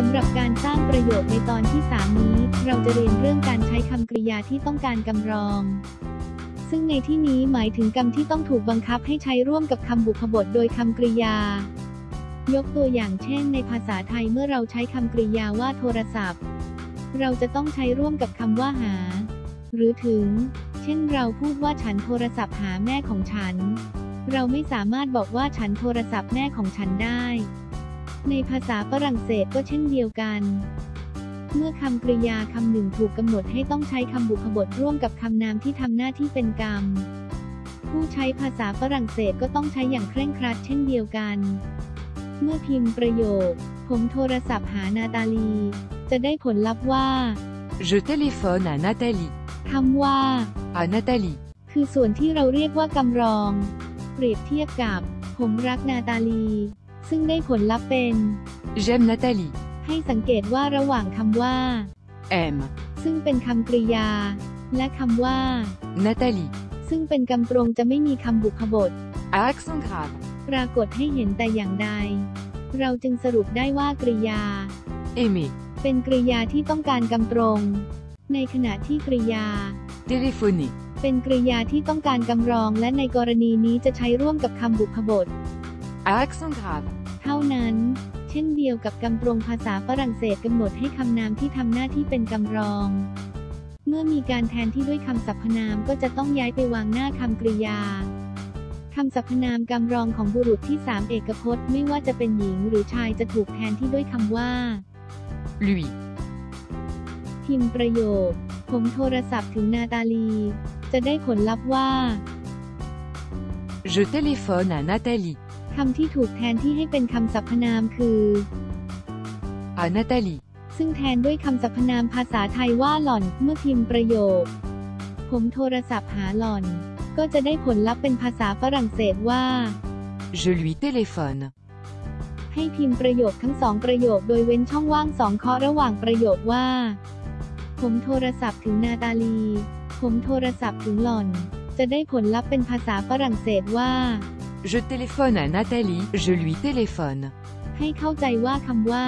สำหรับการสร้างประโยคในตอนที่ 3 นี้ เราจะเรียนเรื่องการใช้คำกริยาที่ต้องการกำรอง ซึ่งในที่นี้หมายถึงกรรมที่ต้องถูกบังคับให้ใช้ร่วมกับคำบุพบทโดยคำกริยา ยกตัวอย่างเช่น ในภาษาไทยเมื่อเราใช้คำกริยาว่าโทรศัพท์ เราจะต้องใช้ร่วมกับคำว่าหา หรือถึง เช่นเราพูดว่าฉันโทรศัพท์หาแม่ของฉัน เราไม่สามารถบอกว่าฉันโทรศัพท์แม่ของฉันได้ ในภาษาฝรั่งเศสก็เช่นเดียวกัน เมื่อคำกริยาคำหนึ่งถูกกำหนดให้ต้องใช้คำบุพบทร่วมกับคำนามที่ทำหน้าที่เป็นกรรม ผู้ใช้ภาษาฝรั่งเศสก็ต้องใช้อย่างเคร่งครัดเช่นเดียวกัน เมื่อพิมพ์ประโยค ผมโทรศัพท์หานาตาลี จะได้ผลลัพธ์ว่า Je téléphone à Nathalie. คำว่า À Nathalie. คือส่วนที่เราเรียกว่ากำรอง เปรียบเทียบกับ ผมรักนาตาลี ซึ่งได้ผลลัพธ์เป็น J'aime Nathalie. ให้สังเกตว่าระหว่างคำว่า Aime. ซึ่งเป็นคำกริยา และคำว่า Nathalie. ซึ่งเป็นกำตรงจะไม่มีคำบุพบท À accent grave. ปรากฏให้เห็นแต่อย่างใด เราจึงสรุปได้ว่ากริยา Aimer. เป็นกริยาที่ต้องการกำตรง ในขณะที่กริยา Téléphoner. เป็นกริยาที่ต้องการกำรองและในกรณีนี้จะใช้ร่วมกับคำบุพบท À accent grave. เท่านั้น เช่นเดียวกับกำตรงภาษาฝรั่งเศสกำหนดให้คำนามที่ทำหน้าที่เป็นกำรอง เมื่อมีการแทนที่ด้วยคำสรรพนามก็จะต้องย้ายไปวางหน้าคำกริยาคำสรรพนามกำรองของบุรุษที่สามเอกพจน์ไม่ว่าจะเป็นหญิงหรือชายจะถูกแทนที่ด้วยคำว่า Lui. พิมพ์ประโยค ผมโทรศัพท์ถึงนาตาลี จะได้ผลลัพธ์ว่า Je téléphone à Nathalie. คำที่ถูกแทนที่ให้เป็นคำสรรพนามคือ À Nathalie. ซึ่งแทนด้วยคำสรรพนามภาษาไทยว่าหล่อนเมื่อพิมพ์ประโยค ผมโทรศัพท์หาหล่อน ก็จะได้ผลลัพธ์เป็นภาษาฝรั่งเศสว่า Je lui téléphone. ให้พิมพ์ประโยคทั้งสองประโยคโดยเว้นช่องว่างสองเคาะระหว่างประโยคว่า ผมโทรศัพท์ถึงนาตาลี ผมโทรศัพท์ถึงหล่อน จะได้ผลลัพธ์เป็นภาษาฝรั่งเศสว่า Je téléphone à Nathalie. Je lui téléphone. ให้เข้าใจว่าคำว่า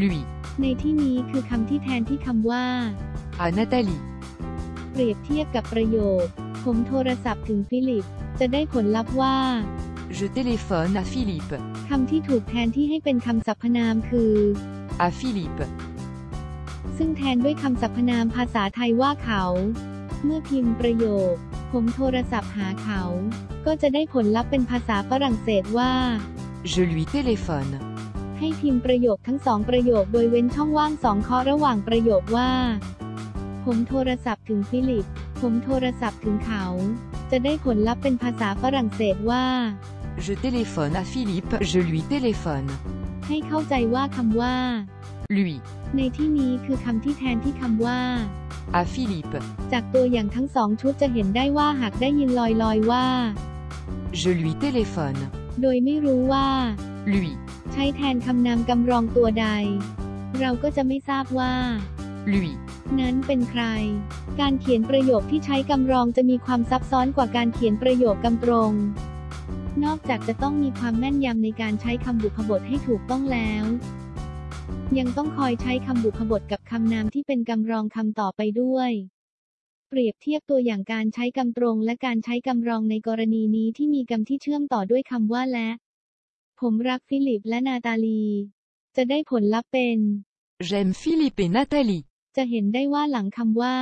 Lui. ในที่นี้คือคำที่แทนที่คำว่า À Nathalie. เปรียบเทียบกับประโยค ผมโทรศัพท์ถึงฟิลิป จะได้ผลลัพธ์ว่า Je téléphone à Philippe. คำที่ถูกแทนที่ให้เป็นคำสรรพนามคือ À Philippe. ซึ่งแทนด้วยคำสรรพนามภาษาไทยว่าเขา เมื่อพิมพ์ประโยค ผมโทรศัพท์หาเขา ก็จะได้ผลลัพธ์เป็นภาษาฝรั่งเศสว่า Je lui téléphone. ให้พิมพ์ประโยคทั้งสองประโยคโดยเว้นช่องว่างสองเคาะระหว่างประโยคว่า ผมโทรศัพท์ถึงฟิลิป ผมโทรศัพท์ถึงเขา จะได้ผลลัพธ์เป็นภาษาฝรั่งเศสว่า Je téléphone à Philippe. Je lui téléphone. ให้เข้าใจว่าคำว่า Lui. ในที่นี้คือคำที่แทนที่คำว่า À Philippe. จากตัวอย่างทั้งสองชุดจะเห็นได้ว่าหากได้ยินลอยๆว่า Je lui téléphone. โดยไม่รู้ว่า Lui. ใช้แทนคำนามกำรองตัวใด เราก็จะไม่ทราบว่า Lui. นั้นเป็นใคร การเขียนประโยคที่ใช้กำรองจะมีความซับซ้อนกว่าการเขียนประโยคกำตรง นอกจากจะต้องมีความแม่นยำในการใช้คำบุพบทให้ถูกต้องแล้ว ยังต้องคอยใช้คำบุพบทกับคำนามที่เป็นกำรองคำต่อไปด้วย เปรียบเทียบตัวอย่างการใช้กำตรงและการใช้กำรองในกรณีนี้ที่มีกำที่เชื่อมต่อด้วยคำว่าและ ผมรักฟิลิปและนาตาลี จะได้ผลลัพธ์เป็น J'aime Philippe et Nathalie. จะเห็นได้ว่าหลังคำว่า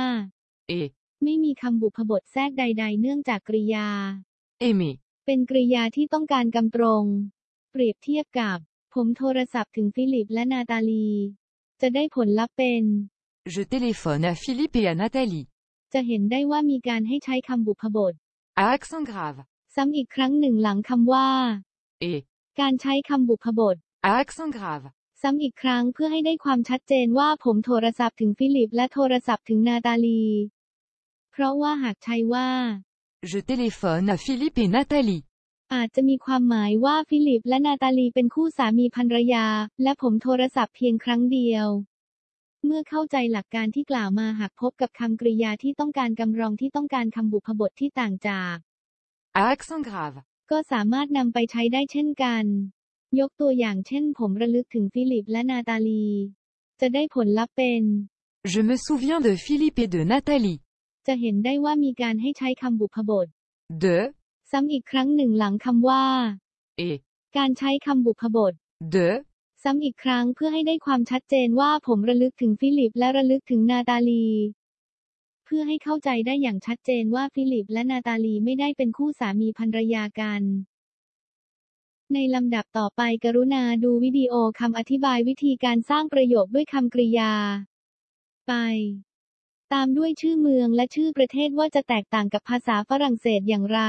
Et ไม่มีคำบุพบทแทรกใด ๆ เนื่องจากกริยา aimer. เป็นกริยาที่ต้องการกำตรง เปรียบเทียบกับ ผมโทรศัพท์ถึงฟิลิปและนาตาลี จะได้ผลลัพธ์เป็น Je téléphone à Philippe et à Nathalie. จะเห็นได้ว่ามีการให้ใช้คำบุพบท À accent grave. ซ้ำอีกครั้งหนึ่งหลังคำว่า Et การใช้คำบุพบท à accent grave. ซ้ำอีกครั้งเพื่อให้ได้ความชัดเจนว่าผมโทรศัพท์ถึงฟิลิปและโทรศัพท์ถึงนาตาลี เพราะว่าหากใช้ว่า Je téléphone à Philippe et Nathalie. อาจจะมีความหมายว่าฟิลิปและนาตาลีเป็นคู่สามีภรรยา และผมโทรศัพท์เพียงครั้งเดียว เมื่อเข้าใจหลักการที่กล่าวมาหากพบกับคำกริยาที่ต้องการกรรมรองที่ต้องการคำบุพบทที่ต่างจาก À accent grave. ก็สามารถนำไปใช้ได้เช่นกัน ยกตัวอย่างเช่น ผมระลึกถึงฟิลิปและนาตาลี จะได้ผลลัพธ์เป็น Je me souviens de Philippe et de Nathalie. จะเห็นได้ว่ามีการให้ใช้คำบุพบท De, ซ้ำอีกครั้งหนึ่งหลังคำว่า et, การใช้คำบุพบท de, ซ้ำอีกครั้งเพื่อให้ได้ความชัดเจนว่าผมระลึกถึงฟิลิปและระลึกถึงนาตาลี เพื่อให้เข้าใจได้อย่างชัดเจนว่าฟิลิปและนาตาลีไม่ได้เป็นคู่สามีภรรยากัน ในลำดับต่อไปกรุณาดูวิดีโอคำอธิบายวิธีการสร้างประโยคด้วยคำกริยา ไป ตามด้วยชื่อเมืองและชื่อประเทศว่าจะแตกต่างกับภาษาฝรั่งเศสอย่างไร